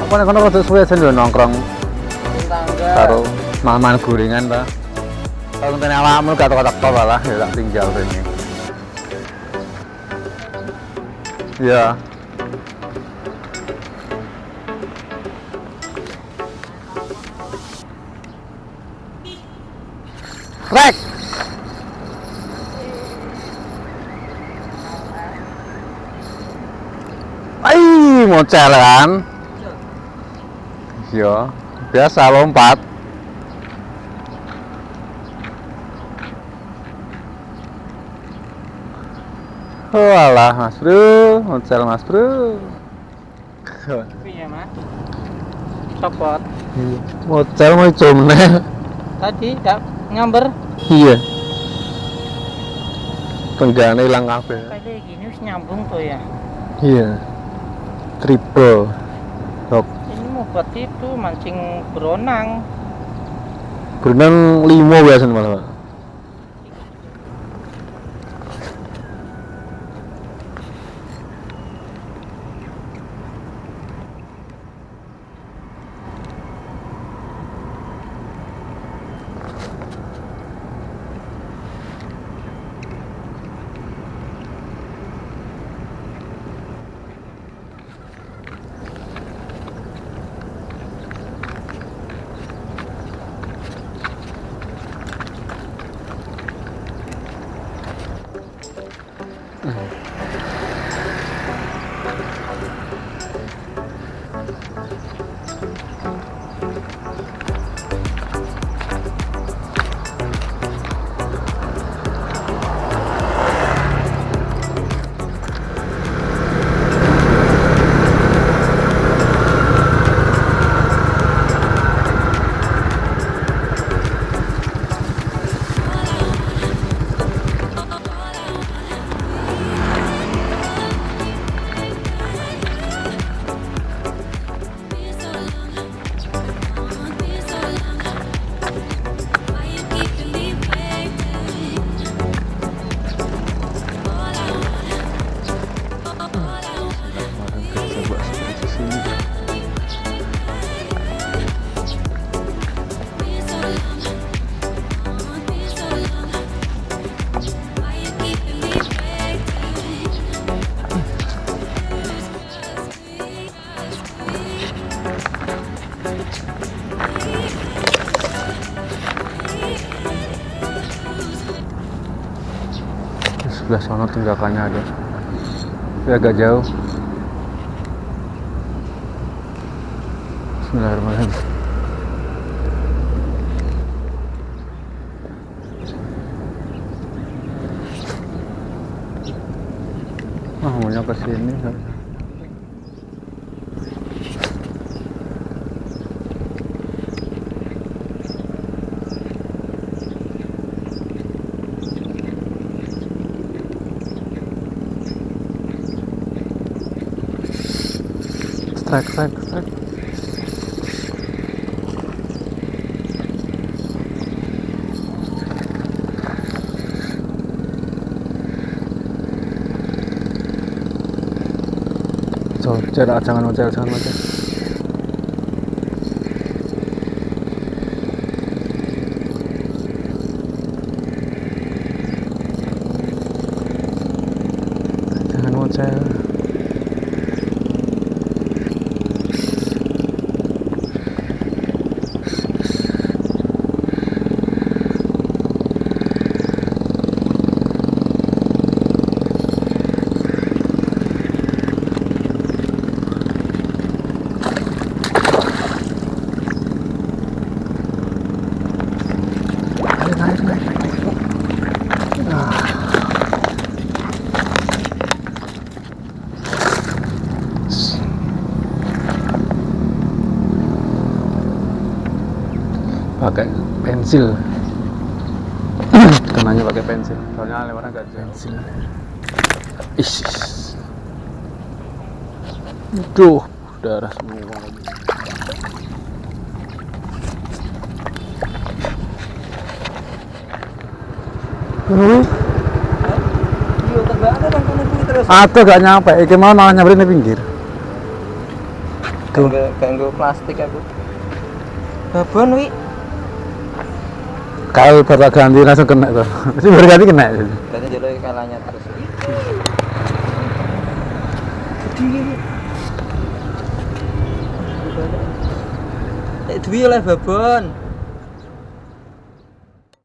Apa nek kono rada suwe lho nongkrong tangga karo maman gorengan ta. Kalau ngenteni awakmu gak teko-teko malah ya tak tinggal rene. Iya. Rek. Mocel kan? Iya, biasa lompat. Oh alah, Mas Bro, mocel Mas Bro. iya mas copot Mocel mau jomne. tadi tak nyamber Iya. Tenggane ilang kabeh. kayak gini harus nyambung tuh ya Iya. Triple. Dok, ini mau buat itu mancing beronang berenang limo biasanya malah. Pak. Sebelah sana tunggakannya ada. Tapi agak jauh. Bismillahirrahmanirrahim. Ah, maunya ke sini. 早く早く早く。चल चल अचानक हो जाए अचानक हो जाए pakai pensil kenanya pakai pensil soalnya lewatnya agak jauh pensil is duh darah semua lagi Hmm? Aku gak nyampe, iki mau malah nyamperin di pinggir. Ganggu ganggu plastik aku. Babon wi. Kalau baru ganti langsung kena tuh. Mesti baru ganti kena. Berarti jelo kalahnya terus. Duwi oleh babon.